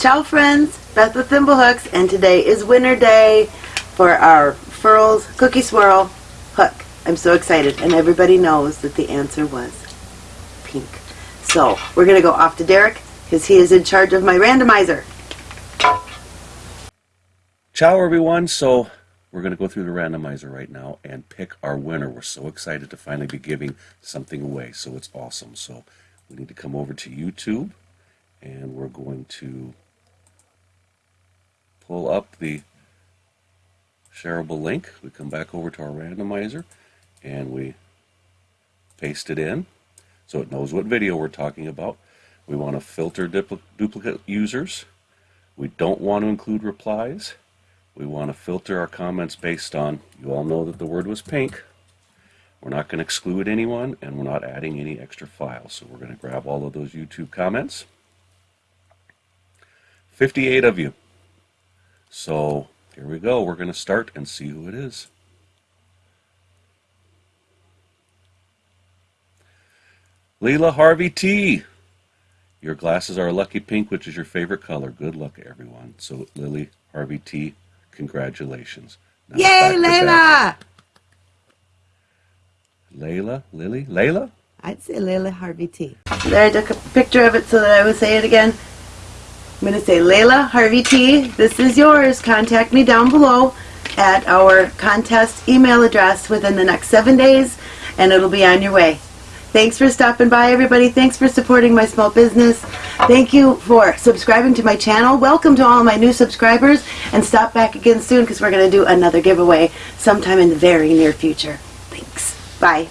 Ciao friends, Beth with Thimblehooks, and today is winter day for our Furls Cookie Swirl hook. I'm so excited, and everybody knows that the answer was pink. So, we're going to go off to Derek, because he is in charge of my randomizer. Ciao everyone, so we're going to go through the randomizer right now and pick our winner. We're so excited to finally be giving something away, so it's awesome. So we need to come over to YouTube, and we're going to pull up the shareable link. We come back over to our randomizer and we paste it in so it knows what video we're talking about. We want to filter dupl duplicate users. We don't want to include replies. We want to filter our comments based on, you all know that the word was pink. We're not going to exclude anyone and we're not adding any extra files. So we're going to grab all of those YouTube comments. 58 of you. So here we go. We're going to start and see who it is. Leila Harvey T. Your glasses are a lucky pink, which is your favorite color. Good luck, everyone. So, Lily Harvey T, congratulations. Now Yay, Layla! Layla? Lily? Layla? I'd say Layla Harvey T. There, I took a picture of it so that I would say it again. I'm going to say, Layla Harvey T, this is yours. Contact me down below at our contest email address within the next seven days, and it'll be on your way. Thanks for stopping by, everybody. Thanks for supporting my small business. Thank you for subscribing to my channel. Welcome to all my new subscribers, and stop back again soon because we're going to do another giveaway sometime in the very near future. Thanks. Bye.